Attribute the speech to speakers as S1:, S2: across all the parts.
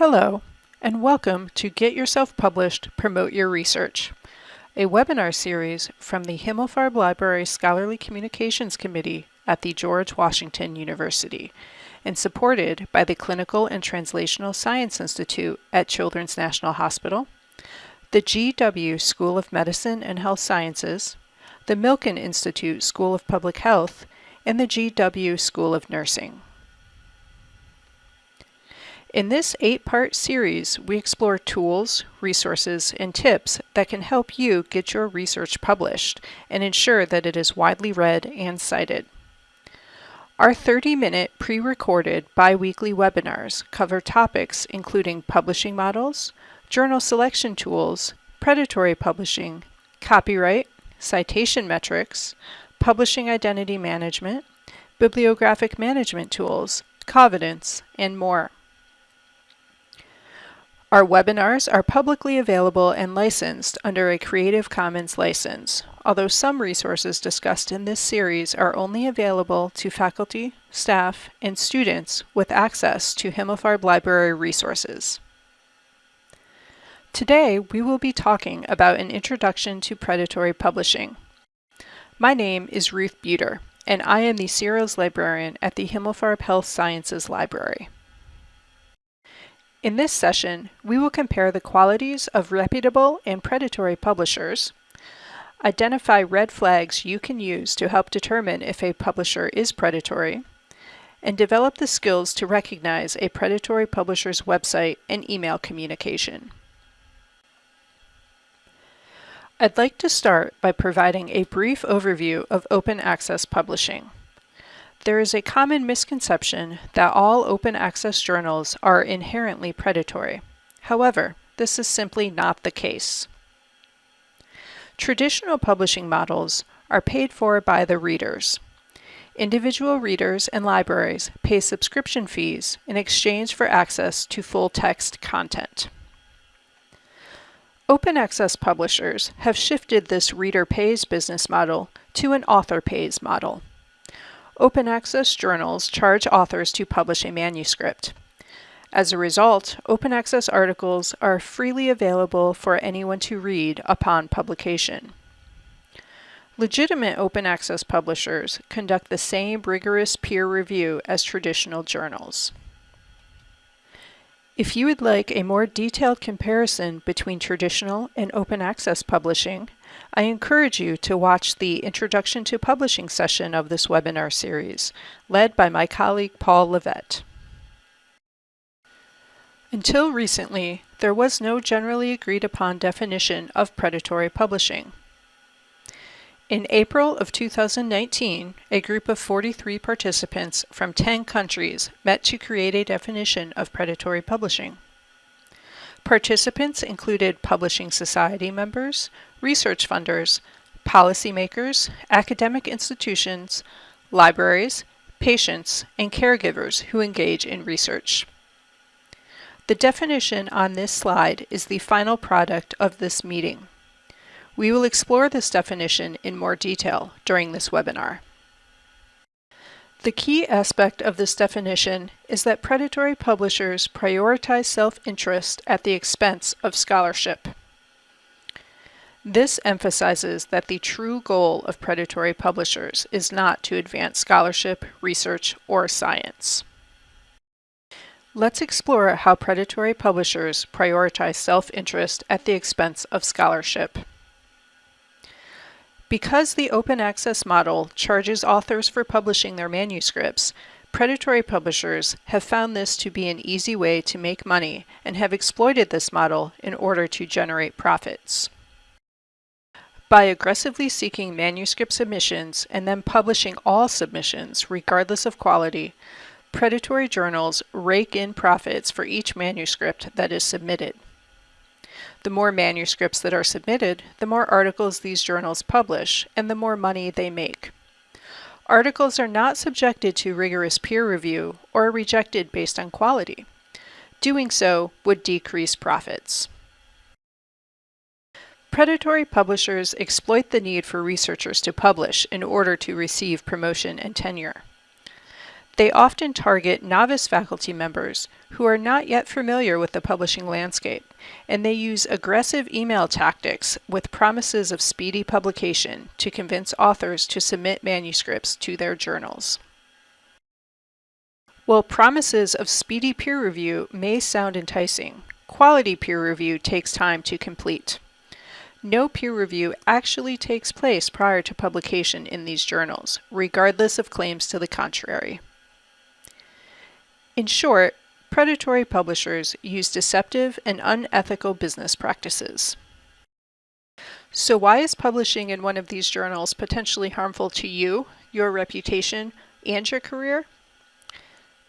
S1: Hello, and welcome to Get Yourself Published, Promote Your Research, a webinar series from the Himmelfarb Library Scholarly Communications Committee at the George Washington University, and supported by the Clinical and Translational Science Institute at Children's National Hospital, the GW School of Medicine and Health Sciences, the Milken Institute School of Public Health, and the GW School of Nursing. In this eight-part series, we explore tools, resources, and tips that can help you get your research published and ensure that it is widely read and cited. Our 30-minute pre-recorded bi-weekly webinars cover topics including publishing models, journal selection tools, predatory publishing, copyright, citation metrics, publishing identity management, bibliographic management tools, covenants, and more. Our webinars are publicly available and licensed under a Creative Commons license, although some resources discussed in this series are only available to faculty, staff, and students with access to Himmelfarb Library resources. Today, we will be talking about an introduction to predatory publishing. My name is Ruth Bueter, and I am the Serials Librarian at the Himmelfarb Health Sciences Library. In this session, we will compare the qualities of reputable and predatory publishers, identify red flags you can use to help determine if a publisher is predatory, and develop the skills to recognize a predatory publisher's website and email communication. I'd like to start by providing a brief overview of open access publishing. There is a common misconception that all open access journals are inherently predatory. However, this is simply not the case. Traditional publishing models are paid for by the readers. Individual readers and libraries pay subscription fees in exchange for access to full-text content. Open access publishers have shifted this reader pays business model to an author pays model. Open access journals charge authors to publish a manuscript. As a result, open access articles are freely available for anyone to read upon publication. Legitimate open access publishers conduct the same rigorous peer review as traditional journals. If you would like a more detailed comparison between traditional and open access publishing, I encourage you to watch the Introduction to Publishing session of this webinar series, led by my colleague Paul Levett. Until recently, there was no generally agreed upon definition of predatory publishing. In April of 2019, a group of 43 participants from 10 countries met to create a definition of predatory publishing. Participants included publishing society members, research funders, policymakers, academic institutions, libraries, patients, and caregivers who engage in research. The definition on this slide is the final product of this meeting. We will explore this definition in more detail during this webinar. The key aspect of this definition is that predatory publishers prioritize self-interest at the expense of scholarship. This emphasizes that the true goal of predatory publishers is not to advance scholarship, research, or science. Let's explore how predatory publishers prioritize self-interest at the expense of scholarship. Because the open access model charges authors for publishing their manuscripts, predatory publishers have found this to be an easy way to make money and have exploited this model in order to generate profits. By aggressively seeking manuscript submissions and then publishing all submissions, regardless of quality, predatory journals rake in profits for each manuscript that is submitted. The more manuscripts that are submitted, the more articles these journals publish, and the more money they make. Articles are not subjected to rigorous peer review or rejected based on quality. Doing so would decrease profits. Predatory publishers exploit the need for researchers to publish in order to receive promotion and tenure. They often target novice faculty members who are not yet familiar with the publishing landscape, and they use aggressive email tactics with promises of speedy publication to convince authors to submit manuscripts to their journals. While promises of speedy peer review may sound enticing, quality peer review takes time to complete. No peer review actually takes place prior to publication in these journals, regardless of claims to the contrary. In short, predatory publishers use deceptive and unethical business practices. So why is publishing in one of these journals potentially harmful to you, your reputation, and your career?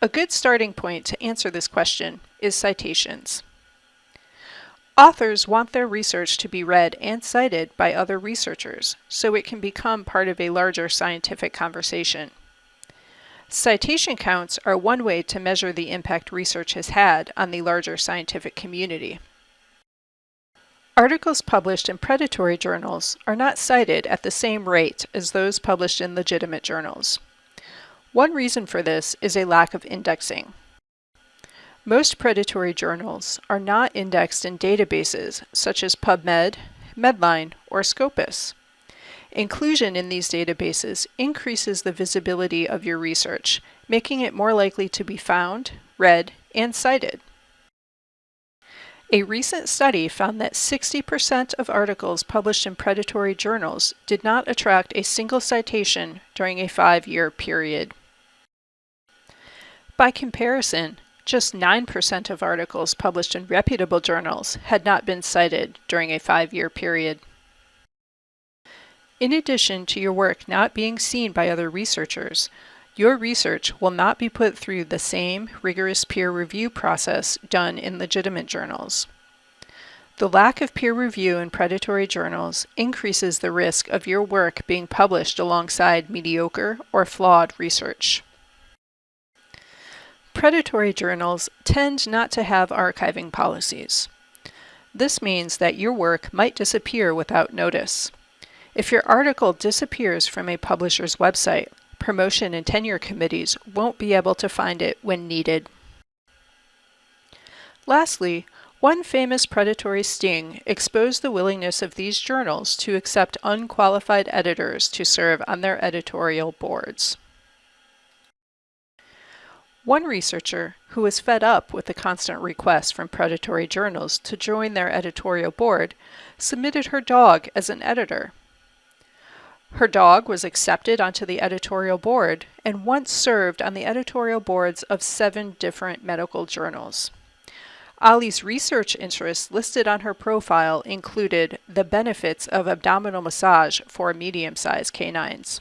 S1: A good starting point to answer this question is citations. Authors want their research to be read and cited by other researchers so it can become part of a larger scientific conversation. Citation counts are one way to measure the impact research has had on the larger scientific community. Articles published in predatory journals are not cited at the same rate as those published in legitimate journals. One reason for this is a lack of indexing. Most predatory journals are not indexed in databases such as PubMed, Medline, or Scopus. Inclusion in these databases increases the visibility of your research, making it more likely to be found, read, and cited. A recent study found that 60% of articles published in predatory journals did not attract a single citation during a five-year period. By comparison, just 9% of articles published in reputable journals had not been cited during a five-year period. In addition to your work not being seen by other researchers, your research will not be put through the same rigorous peer review process done in legitimate journals. The lack of peer review in predatory journals increases the risk of your work being published alongside mediocre or flawed research. Predatory journals tend not to have archiving policies. This means that your work might disappear without notice. If your article disappears from a publisher's website, promotion and tenure committees won't be able to find it when needed. Lastly, one famous predatory sting exposed the willingness of these journals to accept unqualified editors to serve on their editorial boards. One researcher, who was fed up with the constant requests from predatory journals to join their editorial board, submitted her dog as an editor. Her dog was accepted onto the editorial board and once served on the editorial boards of seven different medical journals. Ollie's research interests listed on her profile included the benefits of abdominal massage for medium-sized canines.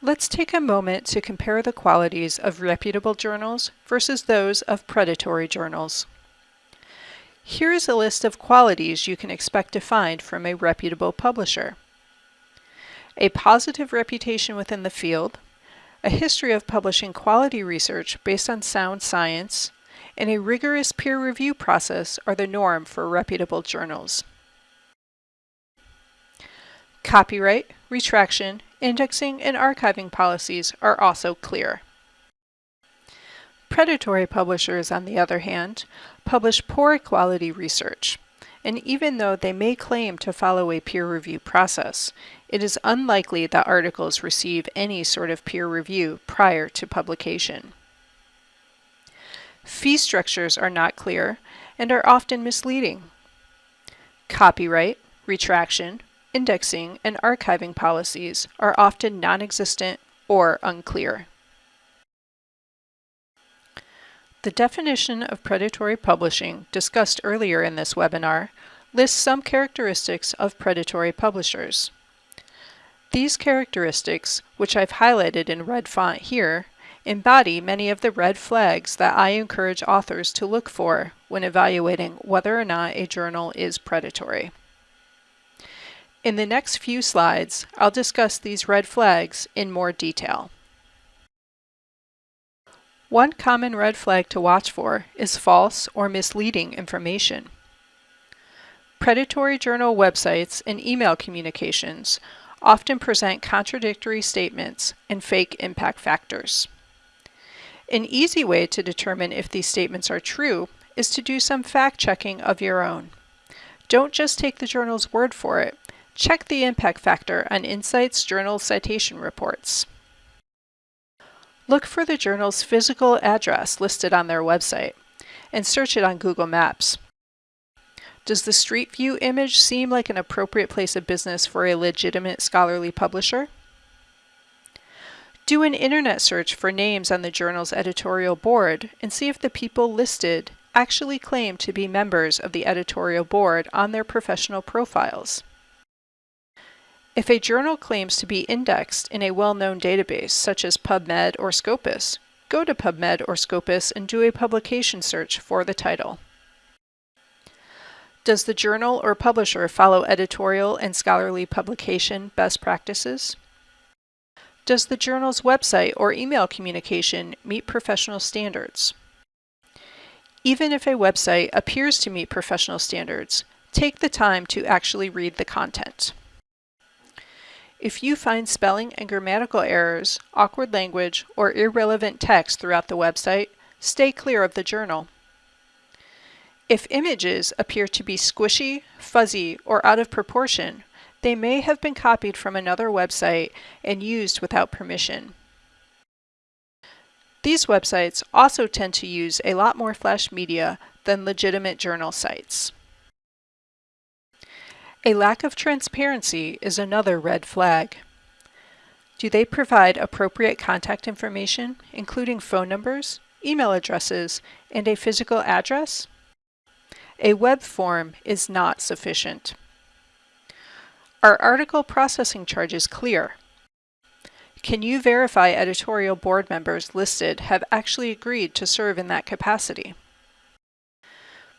S1: Let's take a moment to compare the qualities of reputable journals versus those of predatory journals. Here is a list of qualities you can expect to find from a reputable publisher. A positive reputation within the field, a history of publishing quality research based on sound science, and a rigorous peer review process are the norm for reputable journals. Copyright, retraction, indexing, and archiving policies are also clear. Predatory publishers, on the other hand, publish poor quality research, and even though they may claim to follow a peer review process, it is unlikely that articles receive any sort of peer review prior to publication. Fee structures are not clear and are often misleading. Copyright, retraction, indexing, and archiving policies are often non-existent or unclear. The definition of predatory publishing discussed earlier in this webinar lists some characteristics of predatory publishers. These characteristics, which I've highlighted in red font here, embody many of the red flags that I encourage authors to look for when evaluating whether or not a journal is predatory. In the next few slides, I'll discuss these red flags in more detail. One common red flag to watch for is false or misleading information. Predatory journal websites and email communications often present contradictory statements and fake impact factors. An easy way to determine if these statements are true is to do some fact checking of your own. Don't just take the journal's word for it. Check the impact factor on InCites journal citation reports. Look for the journal's physical address listed on their website and search it on Google Maps. Does the Street View image seem like an appropriate place of business for a legitimate scholarly publisher? Do an internet search for names on the journal's editorial board and see if the people listed actually claim to be members of the editorial board on their professional profiles. If a journal claims to be indexed in a well-known database such as PubMed or Scopus, go to PubMed or Scopus and do a publication search for the title. Does the journal or publisher follow editorial and scholarly publication best practices? Does the journal's website or email communication meet professional standards? Even if a website appears to meet professional standards, take the time to actually read the content. If you find spelling and grammatical errors, awkward language, or irrelevant text throughout the website, stay clear of the journal. If images appear to be squishy, fuzzy, or out of proportion, they may have been copied from another website and used without permission. These websites also tend to use a lot more flash media than legitimate journal sites. A lack of transparency is another red flag. Do they provide appropriate contact information, including phone numbers, email addresses, and a physical address? A web form is not sufficient. Are article processing charges clear? Can you verify editorial board members listed have actually agreed to serve in that capacity?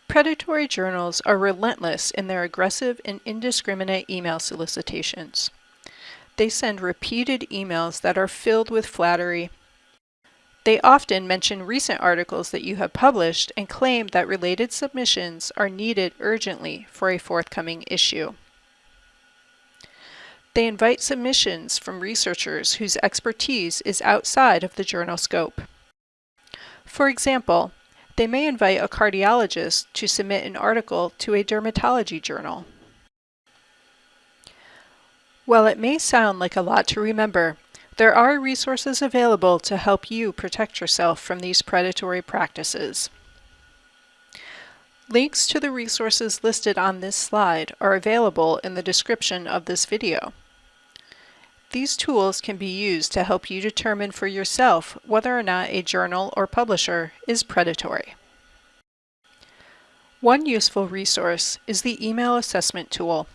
S1: Predatory journals are relentless in their aggressive and indiscriminate email solicitations. They send repeated emails that are filled with flattery. They often mention recent articles that you have published and claim that related submissions are needed urgently for a forthcoming issue. They invite submissions from researchers whose expertise is outside of the journal scope. For example, they may invite a cardiologist to submit an article to a dermatology journal. While it may sound like a lot to remember, there are resources available to help you protect yourself from these predatory practices. Links to the resources listed on this slide are available in the description of this video. These tools can be used to help you determine for yourself whether or not a journal or publisher is predatory. One useful resource is the Email Assessment Tool.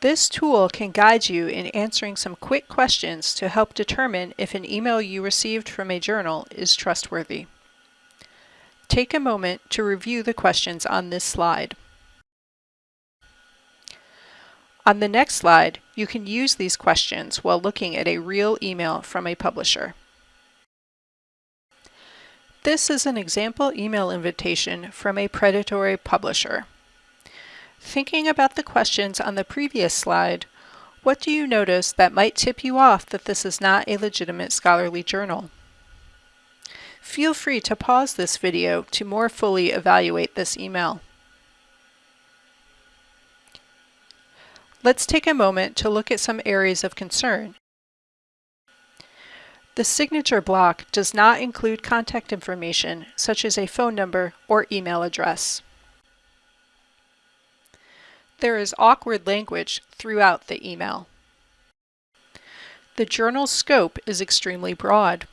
S1: This tool can guide you in answering some quick questions to help determine if an email you received from a journal is trustworthy. Take a moment to review the questions on this slide. On the next slide, you can use these questions while looking at a real email from a publisher. This is an example email invitation from a predatory publisher. Thinking about the questions on the previous slide, what do you notice that might tip you off that this is not a legitimate scholarly journal? Feel free to pause this video to more fully evaluate this email. Let's take a moment to look at some areas of concern. The signature block does not include contact information such as a phone number or email address. There is awkward language throughout the email. The journal's scope is extremely broad.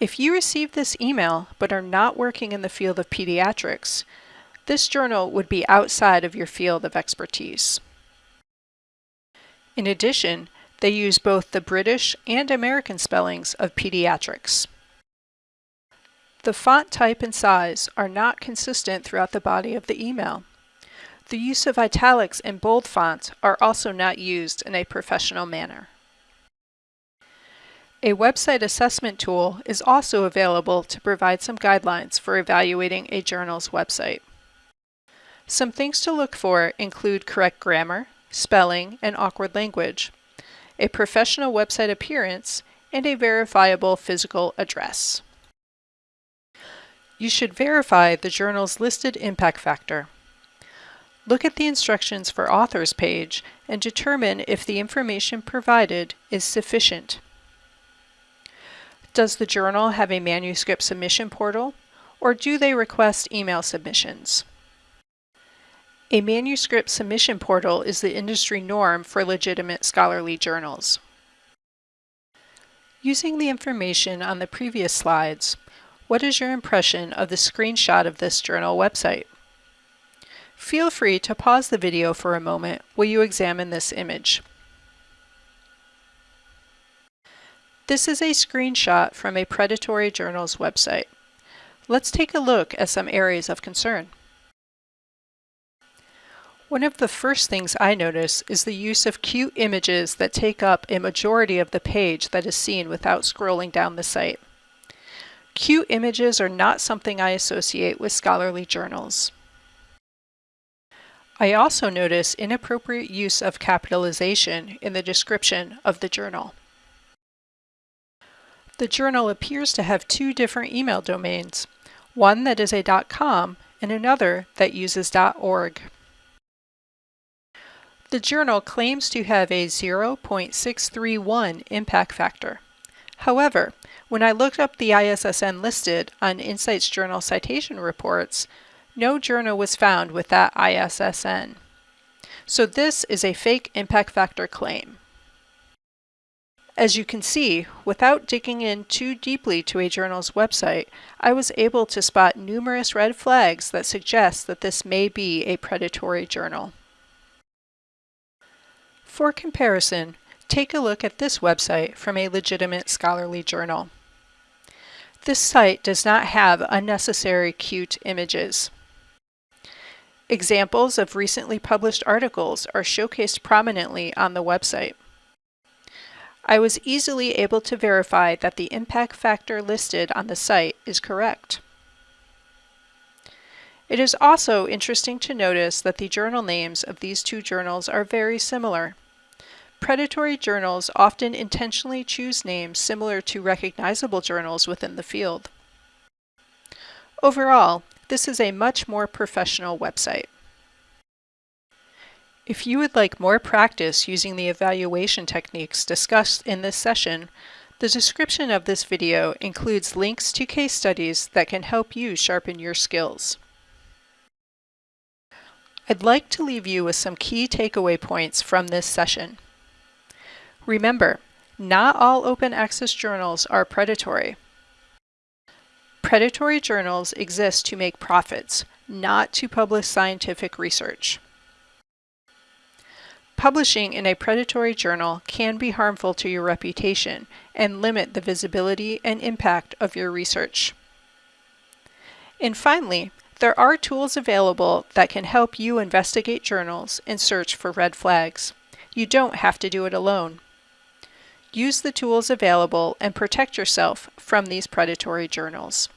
S1: If you receive this email but are not working in the field of pediatrics, this journal would be outside of your field of expertise. In addition, they use both the British and American spellings of pediatrics. The font type and size are not consistent throughout the body of the email. The use of italics and bold fonts are also not used in a professional manner. A website assessment tool is also available to provide some guidelines for evaluating a journal's website. Some things to look for include correct grammar, spelling, and awkward language, a professional website appearance, and a verifiable physical address. You should verify the journal's listed impact factor. Look at the instructions for authors page and determine if the information provided is sufficient. Does the journal have a manuscript submission portal, or do they request email submissions? A manuscript submission portal is the industry norm for legitimate scholarly journals. Using the information on the previous slides, what is your impression of the screenshot of this journal website? Feel free to pause the video for a moment while you examine this image. This is a screenshot from a predatory journal's website. Let's take a look at some areas of concern. One of the first things I notice is the use of cute images that take up a majority of the page that is seen without scrolling down the site. Cute images are not something I associate with scholarly journals. I also notice inappropriate use of capitalization in the description of the journal. The journal appears to have two different email domains, one that is a .com and another that uses .org. The journal claims to have a 0.631 impact factor. However, when I looked up the ISSN listed on InCites Journal citation reports, no journal was found with that ISSN. So this is a fake impact factor claim. As you can see, without digging in too deeply to a journal's website, I was able to spot numerous red flags that suggest that this may be a predatory journal. For comparison, take a look at this website from a legitimate scholarly journal. This site does not have unnecessary cute images. Examples of recently published articles are showcased prominently on the website. I was easily able to verify that the impact factor listed on the site is correct. It is also interesting to notice that the journal names of these two journals are very similar. Predatory journals often intentionally choose names similar to recognizable journals within the field. Overall, this is a much more professional website. If you would like more practice using the evaluation techniques discussed in this session, the description of this video includes links to case studies that can help you sharpen your skills. I'd like to leave you with some key takeaway points from this session. Remember, not all open access journals are predatory. Predatory journals exist to make profits, not to publish scientific research. Publishing in a predatory journal can be harmful to your reputation and limit the visibility and impact of your research. And finally, there are tools available that can help you investigate journals and search for red flags. You don't have to do it alone. Use the tools available and protect yourself from these predatory journals.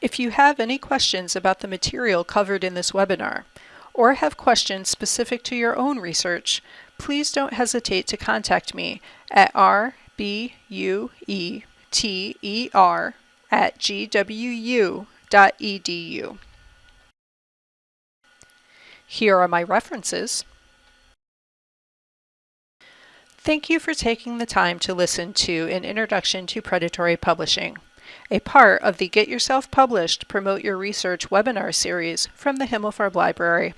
S1: If you have any questions about the material covered in this webinar, or have questions specific to your own research, please don't hesitate to contact me at rbueter at Here are my references. Thank you for taking the time to listen to an introduction to predatory publishing, a part of the Get Yourself Published Promote Your Research webinar series from the Himmelfarb Library.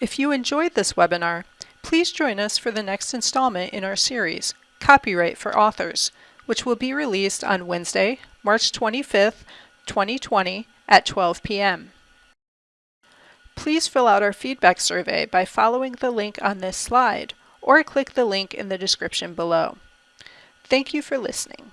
S1: If you enjoyed this webinar, please join us for the next installment in our series, Copyright for Authors, which will be released on Wednesday, March 25th, 2020 at 12 p.m. Please fill out our feedback survey by following the link on this slide or click the link in the description below. Thank you for listening.